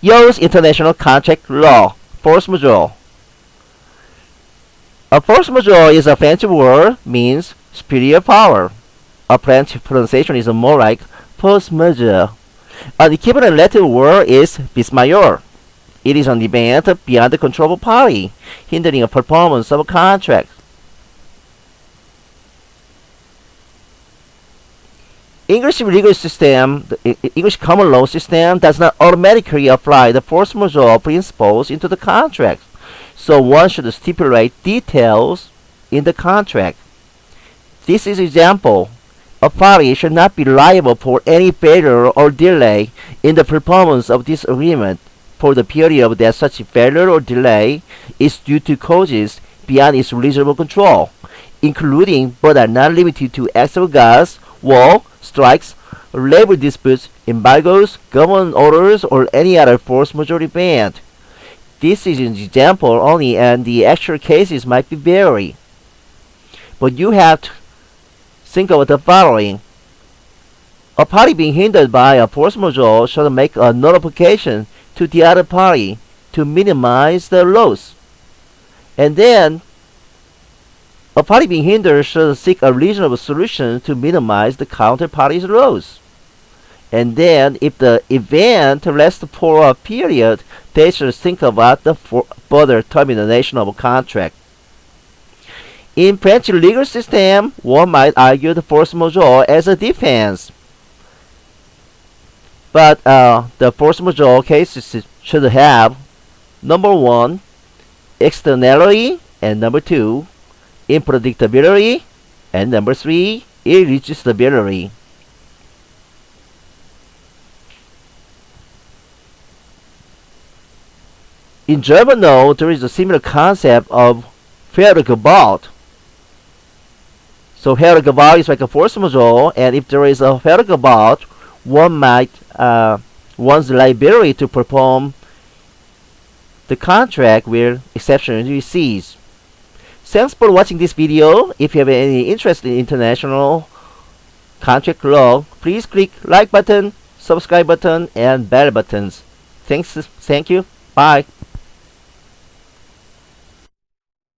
use international contract law, force majeure. A force majeure is a French word, means superior power. A French pronunciation is more like force majeure. An equivalent Latin word is vis major. It is an event beyond the control of a party, hindering a performance of a contract. English legal system, the English common law system does not automatically apply the force majeure principles into the contract. So one should stipulate details in the contract. This is example. A party should not be liable for any failure or delay in the performance of this agreement for the period that such failure or delay is due to causes beyond its reasonable control, including but are not limited to acts of God's war, strikes, labor disputes, embargoes, government orders, or any other force majeure event. This is an example only and the actual cases might be vary. But you have to think of the following. A party being hindered by a force majeure should make a notification to the other party to minimize the loss. And then a party being hindered should seek a reasonable solution to minimize the counterparty's loss. And then, if the event lasts for a period, they should think about the further termination of a contract. In French legal system, one might argue the force majeure as a defense. But uh, the force majeure cases should have number one, externality, and number two, unpredictability, and number three, irresistibility. In German law, there is a similar concept of Gewalt. So Gewalt is like a force majeure, and if there is a Gewalt, one might uh, one's liability to perform the contract where exception cease. Thanks for watching this video. If you have any interest in international contract law, please click like button, subscribe button, and bell buttons. Thanks. Thank you. Bye.